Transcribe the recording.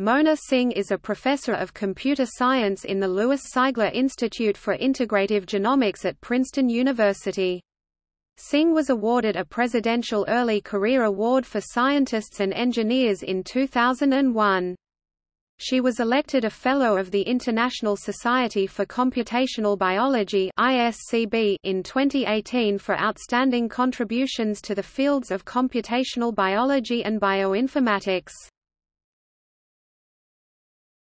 Mona Singh is a professor of computer science in the Lewis Sigler Institute for Integrative Genomics at Princeton University. Singh was awarded a Presidential Early Career Award for Scientists and Engineers in 2001. She was elected a Fellow of the International Society for Computational Biology in 2018 for outstanding contributions to the fields of computational biology and bioinformatics.